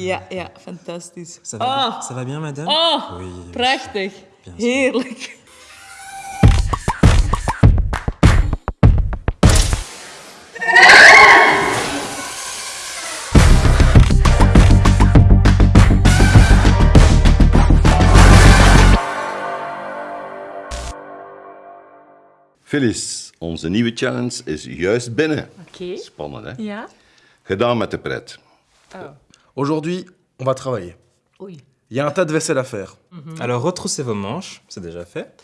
Ja, ja, fantastisch. Ça va, Oh, ça va bien, madame oh Oui. prachtig. Bien. Heerlijk. Phyllis, onze nieuwe challenge is juist binnen. Oké. Spannend, hè? Ja. Gedaan met de pret. Aujourd'hui, on va travailler. Oei. Il y a un tas de vaisselle à faire. Alors, retroussez vos manches, c'est déjà fait.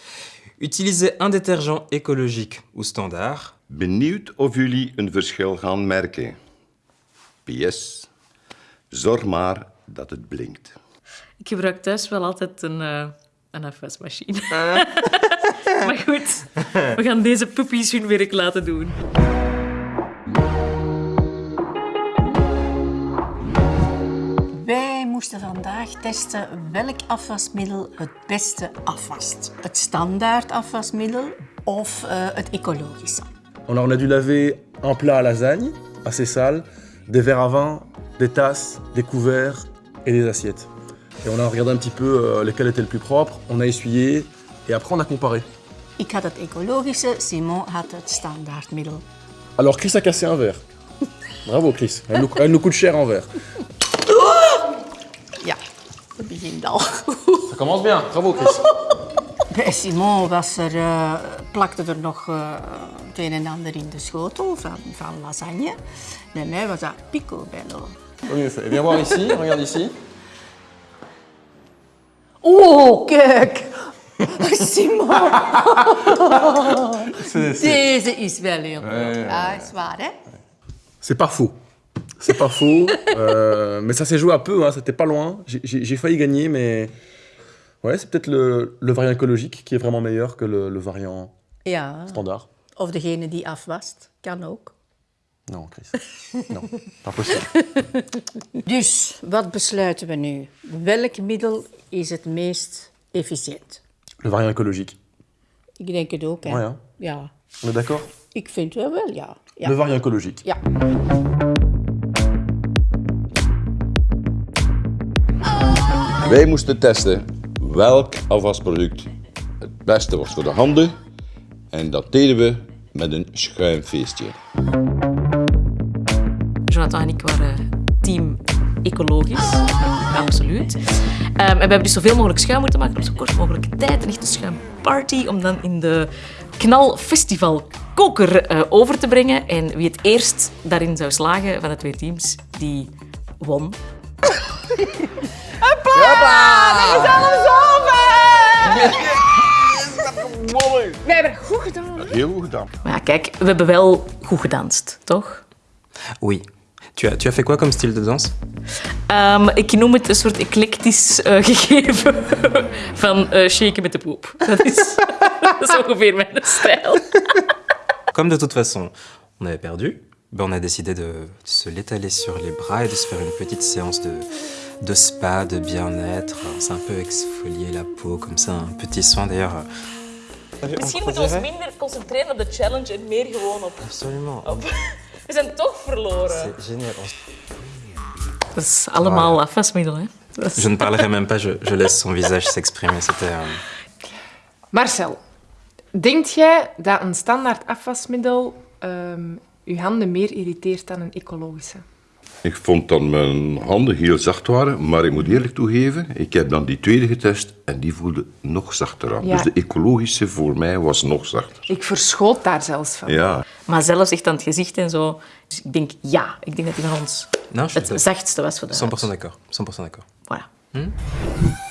Utilisez un détergent écologique ou standard. Benieuwd of jullie een verschil gaan merken. PS, zorg maar dat het blinkt. Ik gebruik thuis wel altijd een, eh, een afwasmachine. maar goed, we gaan deze puppies hun werk laten doen. Moesten vandaag testen welk afwasmiddel het beste afwast. Het standaard afwasmiddel of het ecologische? On a, dû laver un plat à lasagne, assez sale, des verres à vin, des tasses, des couverts et des assiettes. Et on a regardé un petit peu euh, lesquels étaient le plus propres, on a essuyé et après on a comparé. Ik had het ecologische, Simon had het standaardmiddel. Alors Chris a cassé un verre. Bravo Chris, elle nous, elle nous coûte cher en verre. Ja, dat commence bien, bravo Chris. Bij Simon was er, eh, plakte er nog eh, het een en ander in de schotel van, van lasagne. Bij mij was dat picobello. Mieux fait. Viens voir ici, regarde ici. Oh, kijk! Simon! Deze is wel heel goed. Ja, is waar, hè? C'est pas faux. C'est pas faux. euh, mais ça s'est joué à peu, hein, c'était pas loin. J'ai- failli gagner, mais. Ouais, c'est peut-être le, le variant écologique qui est vraiment meilleur que le, le variant Ja. standard. Of degene die afwast, kan ook. Non, Chris. Non, pas possible. Dus, wat besluiten we nu? Welk middel is het meest efficiënt? Le variant écologique. Ik denk het ook, hè? Ouais, hein. Ja. On est d'accord? Ik vind wel wel, ja. Ja. Le variant écologique. ja. Wij moesten testen welk afwasproduct het beste was voor de handen. En dat deden we met een schuimfeestje. Jonathan en ik waren team ecologisch. Absoluut. Ehm, en we hebben dus zoveel mogelijk schuim moeten maken op zo kort mogelijke tijd. Een echte schuimparty om dan in de knalfestival koker eh, over te brengen. En wie het eerst daarin zou slagen van de twee teams, die won. We hebben goed gedaan. Heel goed gedaan. Maar ja, kijk, we hebben wel goed gedanst, toch? Oui. Tu as, tu as fait quoi comme style de danse Ehm, ik noem het een soort eclectisch eh, gegeven van eh shaken met de poep. Dat is, dat is ongeveer mijn stijl. Comme de toute façon, on avait perdu, ben on a décidé de se l'étaler sur les bras et de se faire une petite séance de, de spa, de bien-être. On s'est un peu exfolier la peau, comme ça, un petit soin d'ailleurs. Misschien moeten we ons minder concentreren op de challenge en meer gewoon op... Absolument. op... We zijn toch verloren. C'est génial. Dat is allemaal afwasmiddel, hè? Is- Je ne parlerai même pas, je, je laisse son visage s'exprimer. C'était. euh, Marcel, denkt jij dat een standaard afwasmiddel ehm je handen meer irriteert dan een ecologische? Ik vond dat mijn handen heel zacht waren, maar ik moet eerlijk toegeven, ik heb dan die tweede getest en die voelde nog zachter aan. Ja. Dus de ecologische voor mij was nog zachter. Ik verschoot daar zelfs van. Ja. Maar zelfs echt aan het gezicht en zo. Dus ik denk ja, ik denk dat die van ons suis het zachtste was voor de 100% huid. d'accord. 100% d'accord. Voilà.